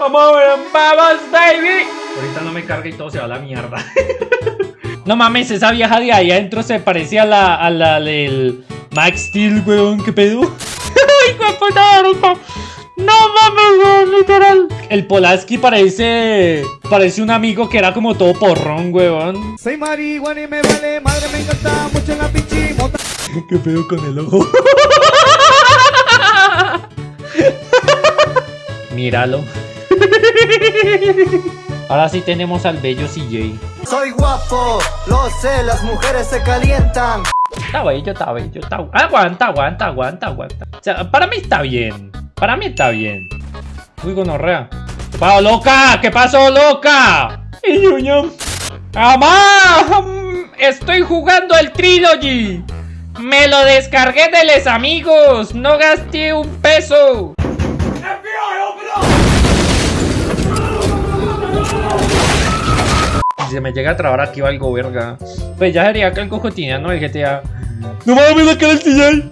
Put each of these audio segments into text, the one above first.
Vamos, vamos, baby. Ahorita no me carga y todo se va a la mierda. no mames, esa vieja de ahí adentro se parecía a la, a la del Max Steel, weón. ¿Qué pedo? ¡Ay, qué puta No mames, weón, literal. El Polaski parece. Parece un amigo que era como todo porrón, weón. Soy marihuana y me vale, madre, me encanta mucho la pinchimota. ¿Qué pedo con el ojo? Míralo. Ahora sí tenemos al bello CJ. Soy guapo, lo sé, las mujeres se calientan. Está bello, está bello, está... Aguanta, aguanta, aguanta, aguanta. O sea, para mí está bien. Para mí está bien. Uy, gonorrea. ¿Qué pasó, loca? ¿Qué pasó, loca? Y ¡Amá! Estoy jugando el Trilogy. Me lo descargué de los amigos. No gasté un peso. Si se me llega a trabar aquí algo, verga. Pues ya sería que algo cotidiano el GTA. ¡No mames, la cara del!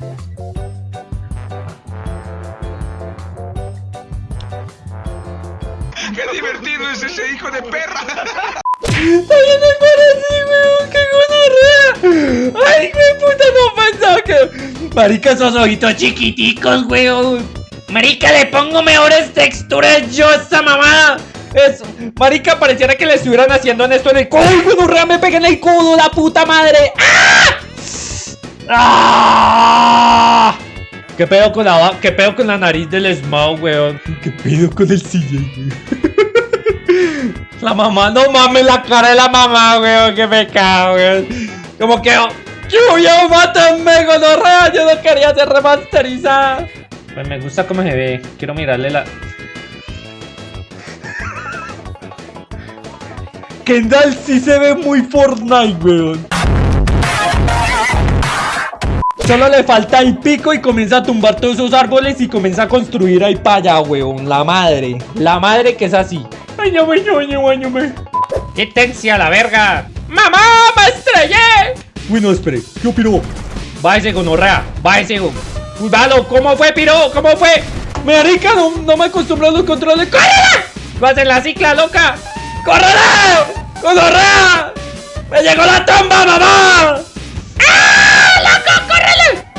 ¡Qué divertido es ese hijo de perra! ¡Ay, no para así, weón! ¡Qué gonorrea! ¡Ay, qué puta! No pensaba que... Marica, esos ojitos chiquiticos, weón. Marica, le pongo mejores texturas yo a esta mamada. Eso. Marica, pareciera que le estuvieran haciendo en esto en el codo. ¡Gonorrea, me pegué en el codo, la puta madre! ¡Ah! ¡Ah! ¿Qué pedo con la, qué pedo con la nariz del Smaug, weón? ¿Qué pedo con el CJ, La mamá, no mames la cara de la mamá, weón. Qué pecado, weón. Como que... ¡Yo, mátenme, gonorrea! Yo no quería ser remasterizada. Pues me gusta cómo se ve. Quiero mirarle la... Kendall sí se ve muy Fortnite, weón. Solo le falta el pico y comienza a tumbar todos esos árboles y comienza a construir ahí para allá, weón. La madre. La madre que es así. Ay, no me, no, no, no me. ¡Quítense a la verga! ¡Mamá! ¡Me estrellé! Uy, no, espere. ¿Qué opinó? Váyase, gonorrea. Váyase, go. Cuidado, ¿cómo fue, piro? ¿Cómo fue? Marica, no, no me acostumbro a los controles. ¡Córrela! ¡Vas en la cicla, loca! ¡Córrela! ¡Gonorrea! ¡Me llegó la tumba, mamá!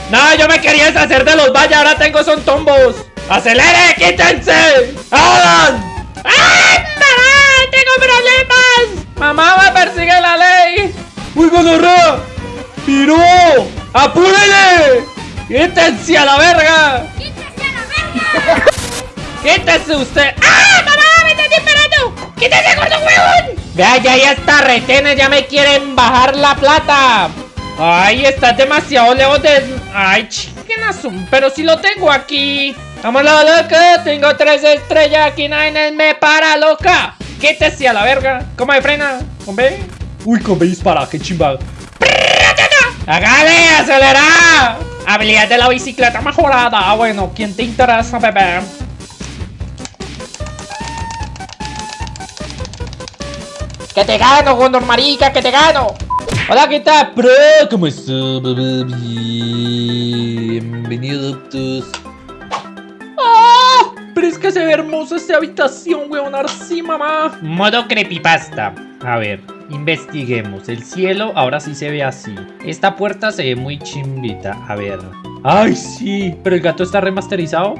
No, yo me quería deshacer de los valles, ahora tengo son tombos. ¡Acelere! ¡Quítense! ¡Hagan! ¡Ay, mamá! ¡Tengo problemas! ¡Mamá me persigue la ley! ¡Uy, gonorrea! ¡Piró! ¡Apúrele! ¡Quítense a la verga! ¡Quítense a la verga! ¡Quítese usted! ¡Ah, Vea, ya, ya está retenes, ya me quieren bajar la plata. Ay, está demasiado lejos de... Ay, azul, pero si lo tengo aquí. Vámonos, loca. Tengo tres estrellas aquí. Nadie me para, loca. Quítese a la verga. ¿Cómo me frena? ¿Con B? Uy, con B dispara. Qué chimba. ¡Hágale! ¡Acelera! Habilidad de la bicicleta mejorada. Ah, bueno, ¿quién te interesa, bebé? ¡Que te gano, Gondor Marica! ¡Que te gano! Hola, ¿qué tal, bro? ¿Cómo estás? Bienvenido, Optus. ¡Ah! Pero es que se ve hermosa esta habitación, weón. Sí, mamá. Modo creepypasta. A ver, investiguemos. El cielo ahora sí se ve así. Esta puerta se ve muy chimbita. A ver. ¡Ay, sí! ¿Pero el gato está remasterizado?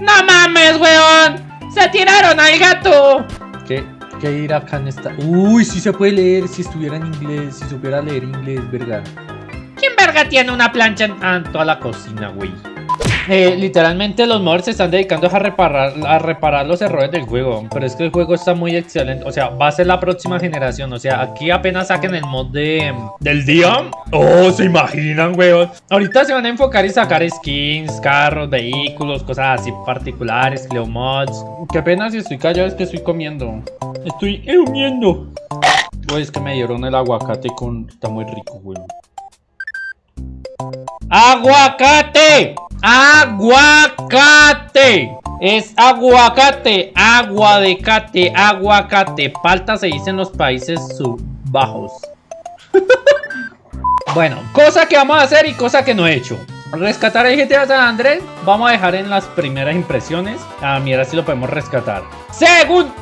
¡No mames, weón! ¡Se tiraron al gato! ¿Qué? ¿Qué ir acá en esta? Uy, sí se puede leer si estuviera en inglés, si supiera leer inglés, verga. ¿Quién verga tiene una plancha en toda la cocina, güey? Eh, literalmente los modders se están dedicando a reparar, a reparar los errores del juego Pero es que el juego está muy excelente O sea, va a ser la próxima generación O sea, aquí apenas saquen el mod de, del día. Oh, se imaginan, weón Ahorita se van a enfocar y sacar skins, carros, vehículos, cosas así particulares, Cleo mods. Que apenas estoy callado es que estoy comiendo. Estoy comiendo Güey, es que me dieron el aguacate con... Está muy rico, weón ¡Aguacate! Aguacate. Es aguacate, agua de cate, aguacate. Palta se dice en los países subbajos. bueno, cosa que vamos a hacer y cosa que no he hecho. Rescatar el GTA San Andrés. Vamos a dejar en las primeras impresiones. A mira si lo podemos rescatar. Según.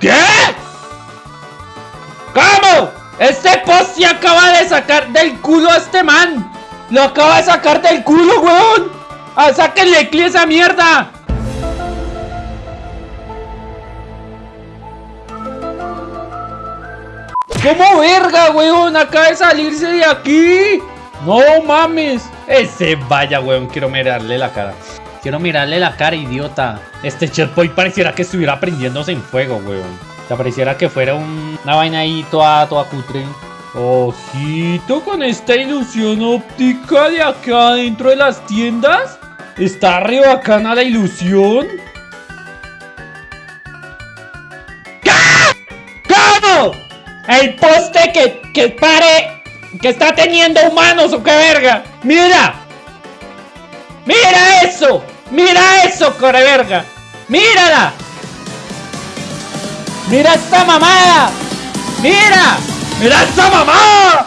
¿Qué? Este post se acaba de sacar del culo a este man. Lo acaba de sacar del culo, weón. ¡Ah, sáquenle clic a esa mierda! ¿Cómo verga, weón? Acaba de salirse de aquí. No mames. Ese vaya, weón. Quiero mirarle la cara. Quiero mirarle la cara, idiota. Este checkpoint pareciera que estuviera prendiéndose en fuego, weón. Sea, pareciera que fuera una vaina ahí toda, toda cutre. Ojito con esta ilusión óptica de acá dentro de las tiendas. Está re bacana la ilusión. ¿Cómo? El poste que, que pare, que está teniendo humanos o qué verga. Mira. Mira eso. Mira eso, core verga. Mírala. Mira esta mamada. Mira. ¡Mira esta mamada!